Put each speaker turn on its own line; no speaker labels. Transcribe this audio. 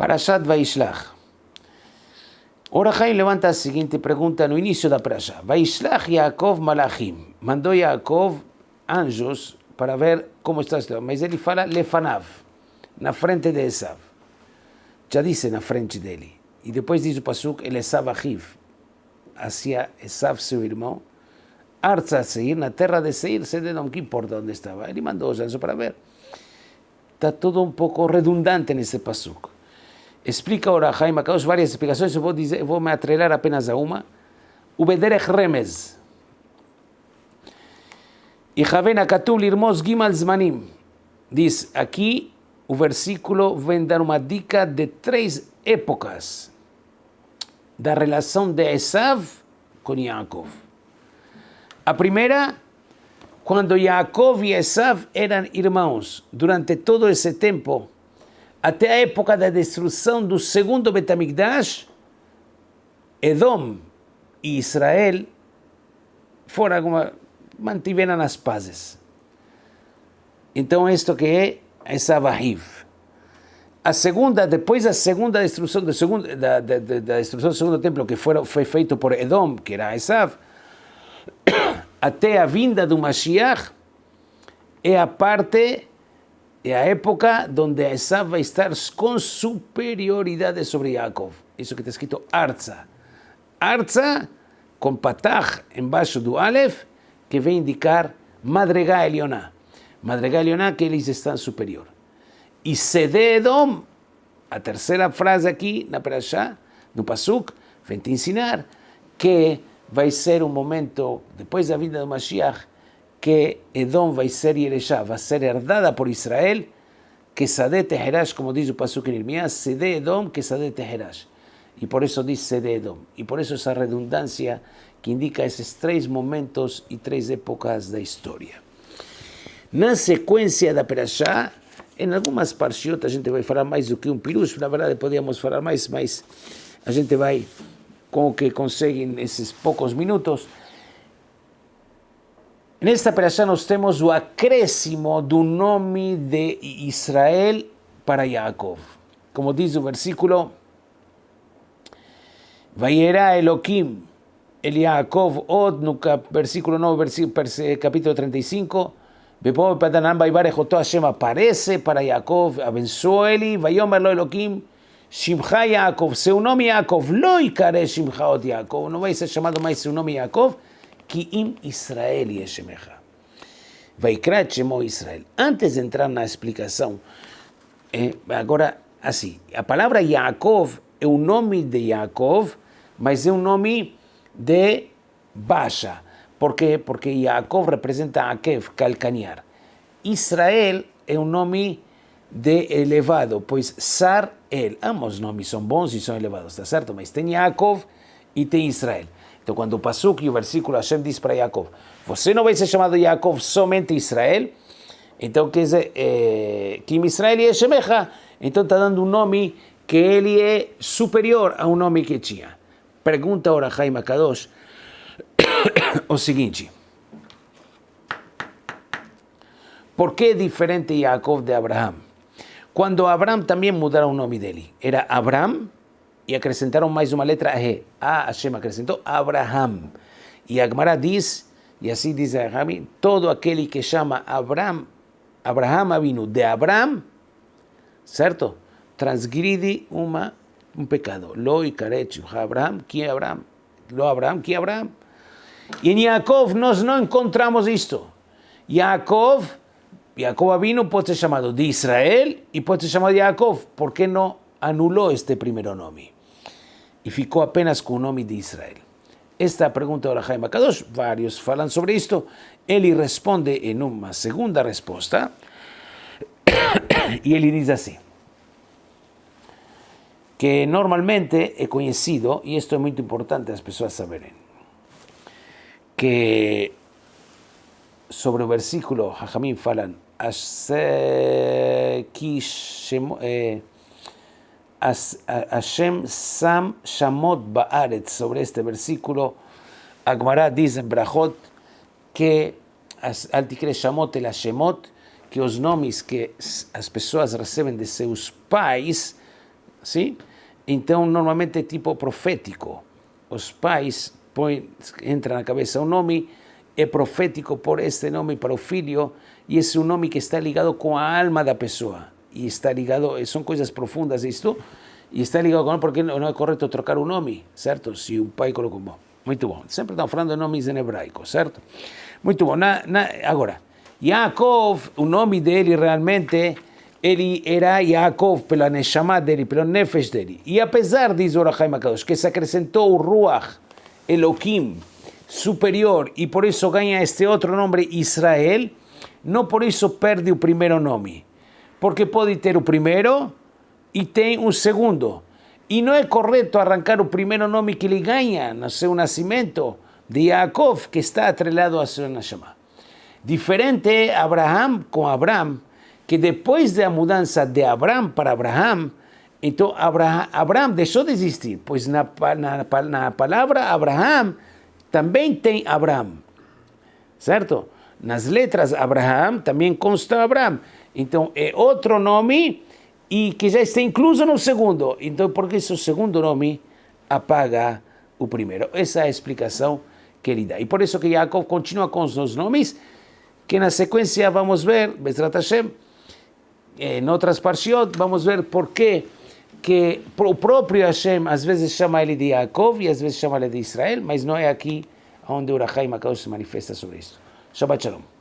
Parashat Vaishlach. Ora Jaim levanta a seguinte pergunta no início da Parashá. Vaishlach Yaakov Malachim. Mandou Yaakov anjos para ver como está situação. Mas ele fala Lefanav, na frente de Esav. Já disse na frente dele. E depois diz o Pasuk, ele Esav Ahiv, hacia Esav, seu irmão, Arza Seir, na terra de Seir, Sededom, que importa onde estava. Ele mandou os anjos para ver. Está todo um pouco redundante nesse Pasuk. Explica ahora Jaime Akadosh varias explicações, eu vou, dizer, vou me atrelar apenas a uma. Ubederech Remez. E Javen Akatul Irmos Gimal Zmanim. Diz aqui, o versículo vem dar uma dica de três épocas da relação de Esav com Yaakov. A primeira, quando Yaakov e Esav eram irmãos, durante todo esse tempo, até a época da destruição do segundo Betamigdash, Edom e Israel foram mantiveram as pazes. Então, isto que é essa Vahiv. A segunda, depois da segunda destruição do segundo, da, da, da destruição do segundo templo, que foi, foi feito por Edom, que era Esav, até a vinda do Mashiach, é a parte é a época onde Esav vai estar com superioridade sobre Yaakov. Isso que está escrito Arza. Arza, com patach embaixo do Aleph, que vem indicar Madregá Elioná. Madregá Elioná, que eles estão superior. E Sededom, a terceira frase aqui na Perashá, no Pasuk, vem te ensinar que vai ser um momento, depois da vinda do Mashiach, que Edom vai ser Yereshá, vai ser herdada por Israel, que Sadeh Teherash, como diz o Pasuk em Irmias, Sede Edom, que Sadeh Teherash. E por isso diz Sede Edom. E por isso essa redundância que indica esses três momentos e três épocas da história. Na sequência da Perashá, em algumas parshiot a gente vai falar mais do que um pirush, na verdade podíamos falar mais, mas a gente vai com o que consegue nesses poucos minutos. Nesta perashá nós temos o acréscimo do nome de Israel para Jacob. Como diz o versículo, Vayera Elohim el Yaakov od, versículo 9, versículo, capítulo 35, Bepo Patanam Baibare Jotó Hashem aparece para Jacob, abençoó ele, Vayomer lo Elohim, Shimcha Yaakov, seu nome Yaakov, lo ikare Shimcha od Yaakov, não vai ser chamado mais seu nome Yaakov, que im Israel Yeshemecha. Vaikra Shemo Israel. Antes de entrar na explicação, eh, agora assim, a palavra Yaakov é o nome de Yaakov, mas é um nome de baixa. Por quê? Porque Yaakov representa Akev, calcanear. Israel é um nome de elevado, pois Sar, El, ambos nomes são bons e são elevados, está certo? Mas tem Yaakov e tem Israel. Então, quando o Pasuk e o versículo Hashem diz para Jacob, você não vai ser chamado Jacob somente Israel, então quer dizer, é, que Israel é Shemecha, então está dando um nome que ele é superior a um nome que tinha. Pergunta agora Jaime Kadosh o seguinte, por que é diferente Jacob de Abraham? Quando Abraham também mudaram o nome dele, era Abraham e acrescentaram mais uma letra E. A Hashem acrescentou Abraham. E a Gemara diz, e assim diz a Rami, todo aquele que chama Abraham, Abraham Avinu de Abraham, certo? Transgride uma, um pecado. Lo e Abraham, que Abraham? Lo Abraham, que Abraham? E em Yaakov nós não encontramos isto. Yaakov, Yaakov Avinu pode ser chamado de Israel e pode ser chamado de Yaakov. Por que não anulou este primeiro nome? E ficou apenas com o nome de Israel. Esta pergunta do Jaime Kadosh, vários falam sobre isto, ele responde em uma segunda resposta, e ele diz assim, que normalmente é conhecido, e isto é muito importante as pessoas saberem, que sobre o versículo, Jajamim falam, eh, Hashem Sam Shamot Baaret, sobre este versículo, Agmará dice en Brajot que al ticre Shamot el Hashemot, que os nomes que as pessoas recebem de seus pais, sim? Então, normalmente tipo profético. Os pais põem, entra na cabeça um nome, é profético por este nome para o filho, e esse é um nome que está ligado com a alma da pessoa. E está ligado, são coisas profundas isto, e está ligado com porque não é correto trocar o nome, certo? Se o pai colocou bom. Muito bom. Sempre estamos falando nomes em hebraico, certo? Muito bom. Na, na, agora, Yaakov, o nome dele realmente ele era Yaakov pela Neshama dele, pelo Nefesh dele. E apesar, diz o Rahaim Akadosh, que se acrescentou o Ruach, Elohim, superior, e por isso ganha este outro nome Israel, não por isso perde o primeiro nome. Porque pode ter o primeiro e tem um segundo. E não é correto arrancar o primeiro nome que ele ganha no seu nascimento, de Yaakov, que está atrelado a seu Neshama. Diferente é Abraham com Abraham, que depois da mudança de Abraão para Abraão, então Abraão deixou de existir, pois na, na, na palavra Abraão também tem Abraão, certo? Nas letras Abraão também consta Abraão. Então é outro nome e que já está incluso no segundo. Então, por que esse segundo nome apaga o primeiro? Essa é a explicação que ele dá. E por isso que Jacob continua com os dois nomes, que na sequência vamos ver, Bezrat Hashem, en otras parshiot, vamos ver por qué que o próprio Hashem às vezes chama ele de Yaakov e às vezes chama ele de Israel, mas não é aqui onde o Rahaim se manifesta sobre isso. שבת שלום.